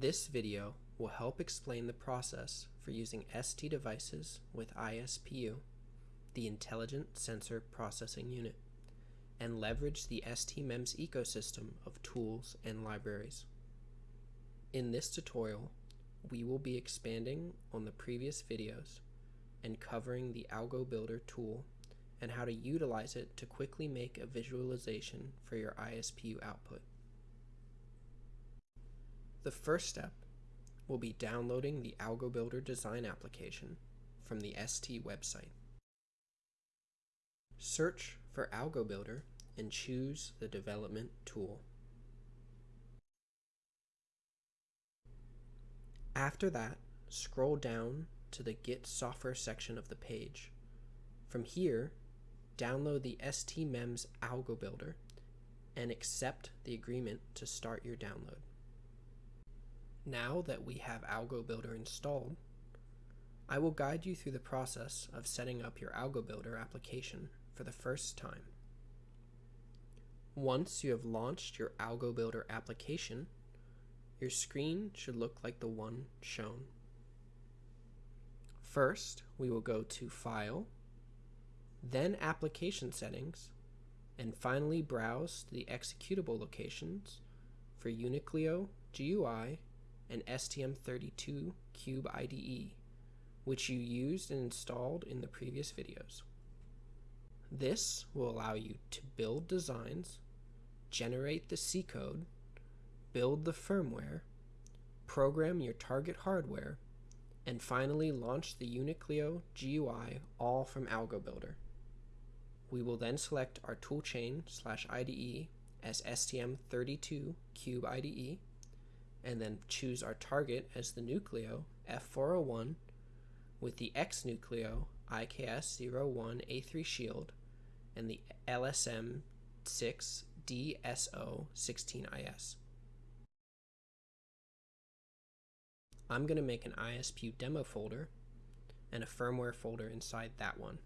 This video will help explain the process for using ST devices with ISPU, the Intelligent Sensor Processing Unit, and leverage the STMEMS ecosystem of tools and libraries. In this tutorial, we will be expanding on the previous videos and covering the Algo Builder tool and how to utilize it to quickly make a visualization for your ISPU output. The first step will be downloading the Algo Builder design application from the ST website. Search for Algo Builder and choose the development tool. After that, scroll down to the Get Software section of the page. From here, download the STMEMS Algo Builder and accept the agreement to start your download. Now that we have Algo Builder installed, I will guide you through the process of setting up your Algo Builder application for the first time. Once you have launched your Algo Builder application, your screen should look like the one shown. First, we will go to File, then Application Settings, and finally browse the executable locations for Unicleo, GUI, and STM32 Cube IDE, which you used and installed in the previous videos. This will allow you to build designs, generate the C code, build the firmware, program your target hardware, and finally launch the Unicleo GUI all from AlgoBuilder. We will then select our toolchain slash IDE as STM32 Cube IDE, and then choose our target as the Nucleo F401 with the X Nucleo IKS01A3 shield and the LSM6 DSO16IS. I'm going to make an ISPU demo folder and a firmware folder inside that one.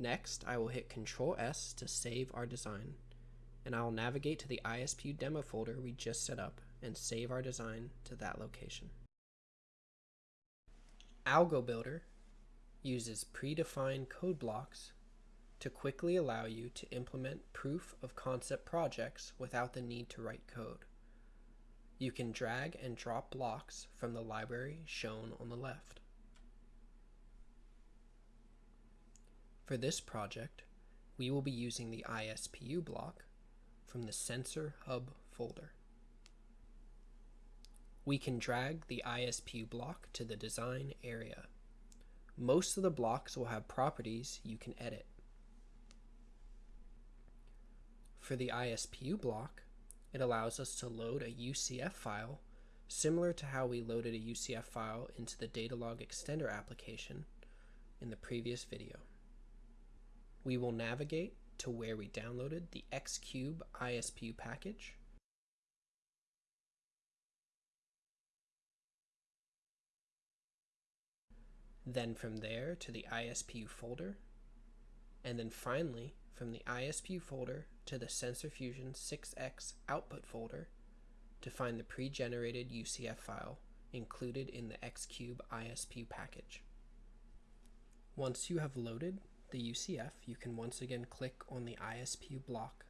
Next, I will hit Ctrl S to save our design, and I will navigate to the ISPU demo folder we just set up and save our design to that location. Algo Builder uses predefined code blocks to quickly allow you to implement proof of concept projects without the need to write code. You can drag and drop blocks from the library shown on the left. For this project, we will be using the ISPU block from the Sensor Hub folder. We can drag the ISPU block to the design area. Most of the blocks will have properties you can edit. For the ISPU block, it allows us to load a UCF file similar to how we loaded a UCF file into the Datalog Extended application in the previous video we will navigate to where we downloaded the Xcube ISPU package. Then from there to the ISPU folder, and then finally from the ISPU folder to the Sensor Fusion 6X output folder to find the pre-generated UCF file included in the Xcube ISPU package. Once you have loaded the UCF, you can once again click on the ISPU block.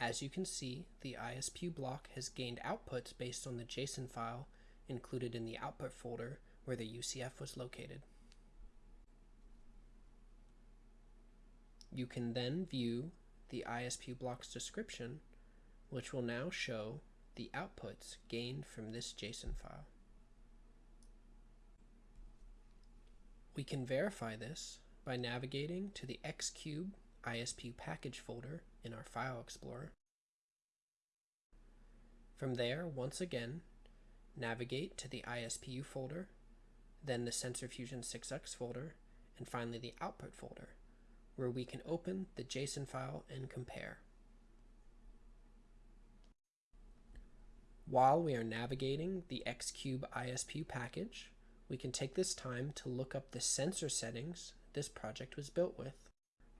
As you can see, the ISPU block has gained outputs based on the JSON file included in the output folder where the UCF was located. You can then view the ISPU block's description, which will now show the outputs gained from this JSON file. We can verify this by navigating to the Xcube ISP package folder in our File Explorer. From there, once again, navigate to the ISPU folder, then the Sensor Fusion 6X folder, and finally the Output folder, where we can open the JSON file and compare. While we are navigating the Xcube ISPU package, we can take this time to look up the sensor settings this project was built with.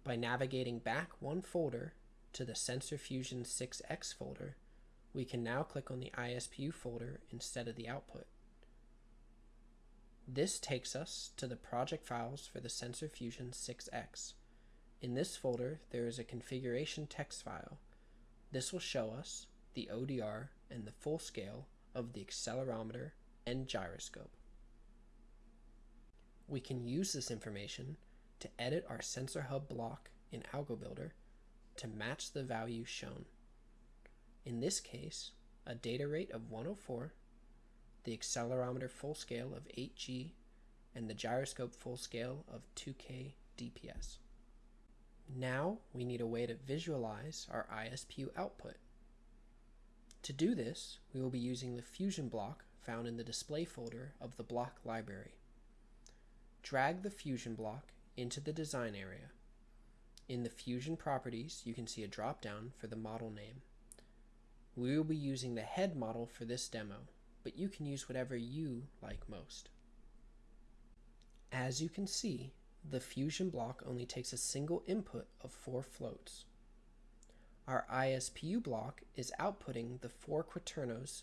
By navigating back one folder to the Sensor Fusion 6X folder, we can now click on the ISPU folder instead of the output. This takes us to the project files for the Sensor Fusion 6X. In this folder, there is a configuration text file. This will show us the ODR and the full scale of the accelerometer and gyroscope. We can use this information to edit our sensor hub block in AlgoBuilder to match the value shown. In this case, a data rate of 104, the accelerometer full scale of 8G, and the gyroscope full scale of 2K DPS. Now we need a way to visualize our ISPU output. To do this, we will be using the Fusion block found in the display folder of the block library. Drag the Fusion block into the design area. In the Fusion properties, you can see a drop-down for the model name. We will be using the head model for this demo, but you can use whatever you like most. As you can see, the Fusion block only takes a single input of four floats. Our ISPU block is outputting the four quaternions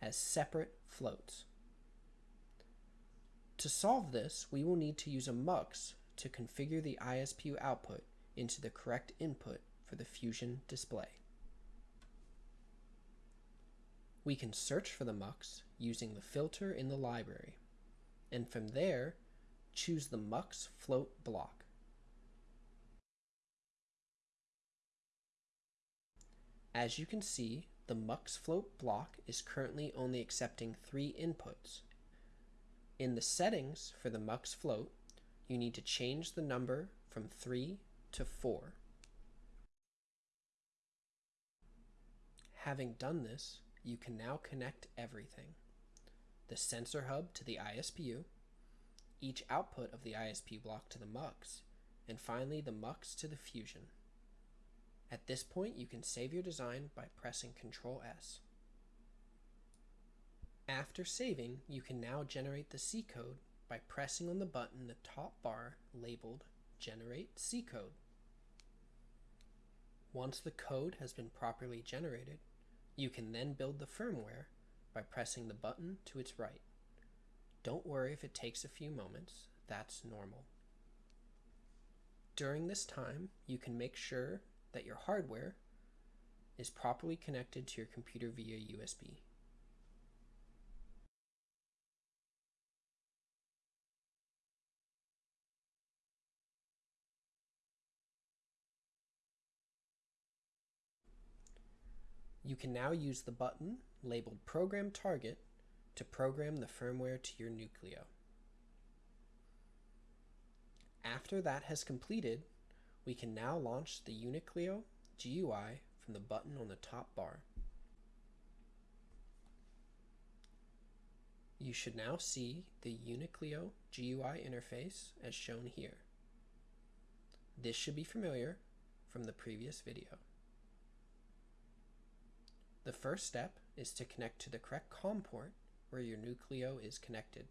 as separate floats. To solve this, we will need to use a MUX to configure the ISPU output into the correct input for the Fusion display. We can search for the MUX using the filter in the library, and from there, choose the MUX float block. As you can see, the MUX float block is currently only accepting three inputs. In the settings for the MUX float, you need to change the number from 3 to 4. Having done this, you can now connect everything. The sensor hub to the ISPU, each output of the ISP block to the MUX, and finally the MUX to the Fusion. At this point, you can save your design by pressing Ctrl S. After saving, you can now generate the C code by pressing on the button the top bar labeled Generate C Code. Once the code has been properly generated, you can then build the firmware by pressing the button to its right. Don't worry if it takes a few moments, that's normal. During this time, you can make sure that your hardware is properly connected to your computer via USB. You can now use the button labeled Program Target to program the firmware to your Nucleo. After that has completed, we can now launch the Unicleo GUI from the button on the top bar. You should now see the Unicleo GUI interface as shown here. This should be familiar from the previous video. The first step is to connect to the correct COM port where your Nucleo is connected.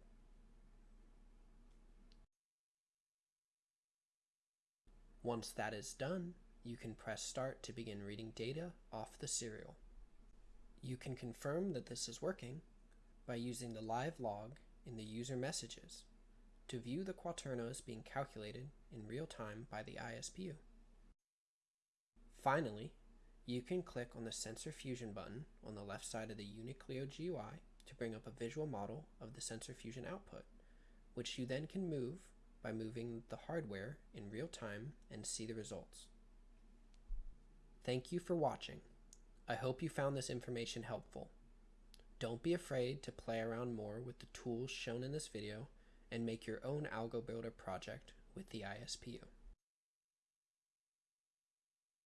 Once that is done, you can press start to begin reading data off the serial. You can confirm that this is working by using the live log in the user messages to view the quaternions being calculated in real time by the ISPU. Finally, you can click on the Sensor Fusion button on the left side of the Unicleo GUI to bring up a visual model of the Sensor Fusion output, which you then can move by moving the hardware in real time and see the results. Thank you for watching. I hope you found this information helpful. Don't be afraid to play around more with the tools shown in this video and make your own Algo Builder project with the ISPU.